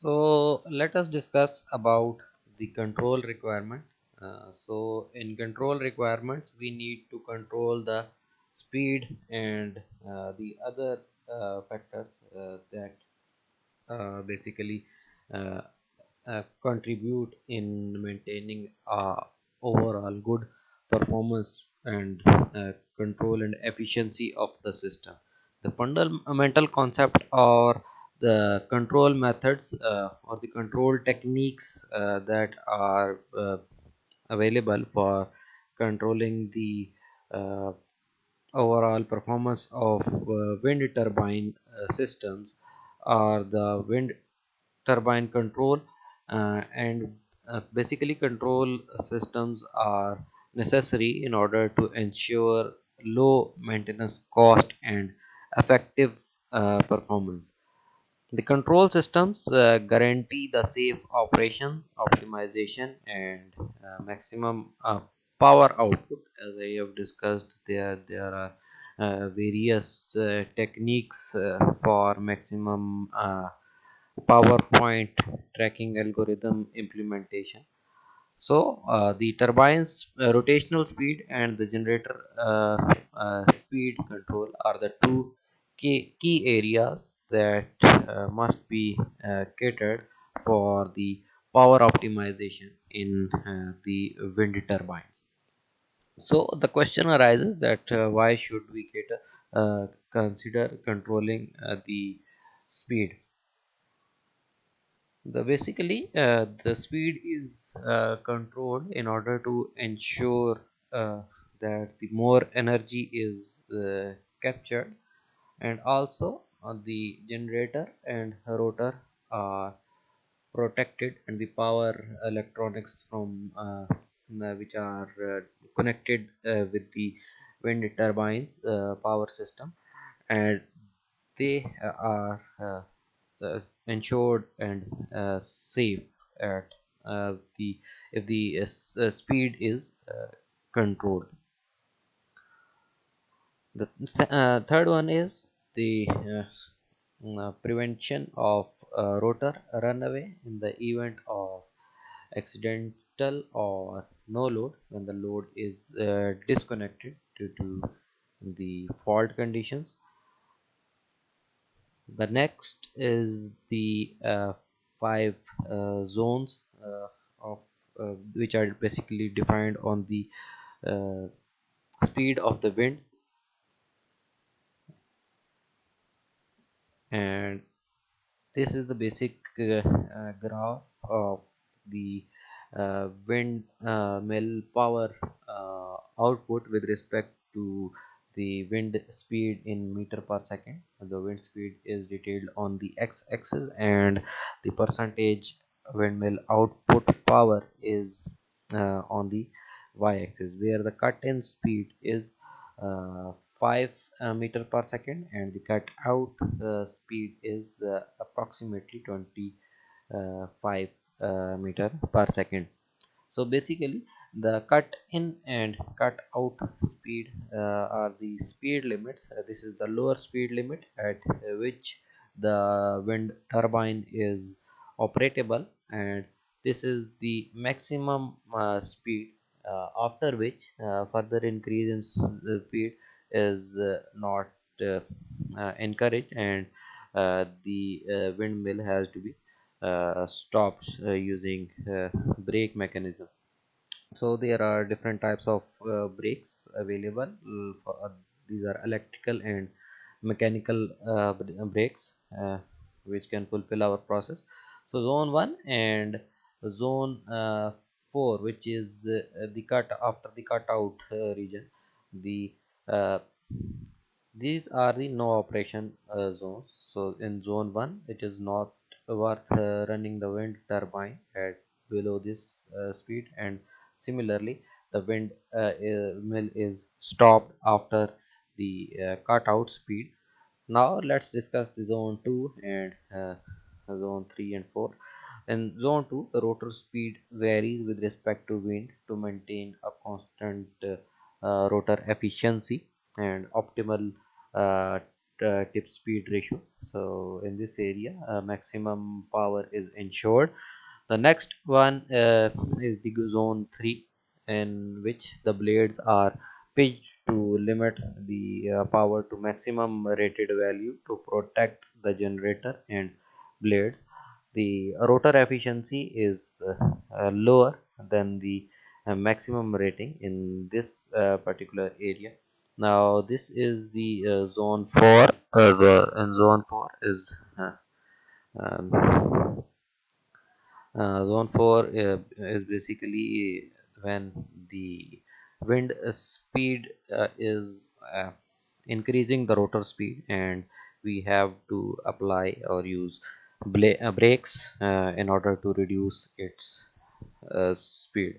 So let us discuss about the control requirement. Uh, so in control requirements, we need to control the speed and uh, the other uh, factors uh, that uh, basically uh, contribute in maintaining overall good performance and control and efficiency of the system. The fundamental concept or the control methods uh, or the control techniques uh, that are uh, available for controlling the uh, overall performance of uh, wind turbine uh, systems are the wind turbine control and basically control systems are necessary in order to ensure low maintenance cost and effective performance the control systems uh, guarantee the safe operation optimization and uh, maximum uh, power output as i have discussed there there are uh, various uh, techniques uh, for maximum power point tracking algorithm implementation. So the turbines rotational speed and the generator speed control are the two key, key areas that uh, must be uh, catered for the power optimization in uh, the wind turbines. So the question arises that uh, why should we cater uh, consider controlling the speed the basically uh, the speed is uh, controlled in order to ensure uh, that the more energy is captured and also uh, the generator and rotor are protected and the power electronics from uh, uh, which are uh, connected uh, with the wind turbines uh, power system. And they are ensured and safe at the if the speed is controlled. The th- uh, third one is the uh, uh, prevention of rotor runaway in the event of accidental or no load when the load is uh, disconnected due to the fault conditions. The next is the uh, five uh, zones uh, of which are basically defined on the speed of the wind and this is the basic uh, uh, graph of the uh, wind uh, mill power uh, output with respect to the wind speed in meter per second. The wind speed is detailed on the x-axis and the percentage windmill output power is uh, on the y-axis where the cut-in speed is 5 uh, meter per second and the cut out uh, speed is uh, approximately 25 uh, meter per second. So basically the cut in and cut out speed uh, are the speed limits. Uh, this is the lower speed limit at which the wind turbine is operable and this is the maximum uh, speed after which further increase in speed is uh, not uh, uh, encouraged and the windmill has to be stopped using brake mechanism. So there are different types of brakes available these are electrical and mechanical uh, brakes uh, which can fulfill our process. So zone 1 and zone uh, 4 which is the cut after the cutout region the these are the no operation uh, zones. So in zone 1 it is not worth uh, running the wind turbine at below this uh, speed. And similarly the wind uh, uh, mill is stopped after the uh, cutout speed. Now let's discuss the zone 2 and uh, zone 3 and 4 in zone 2 the rotor speed varies with respect to wind. To maintain a constant uh, uh, rotor efficiency and optimal uh, uh, tip speed ratio. So in this area uh, maximum power is ensured. The next one uh, is the zone 3 in which the blades are pitched to limit the uh, power to maximum rated value to protect the generator and blades. The rotor efficiency is uh, uh, lower than the uh, maximum rating in this uh, particular area. Now this is the uh, zone 4 uh, the in zone 4 is um, zone 4 uh, is basically when the wind speed uh, is uh, increasing the rotor speed and we have to apply or use brakes uh, in order to reduce its speed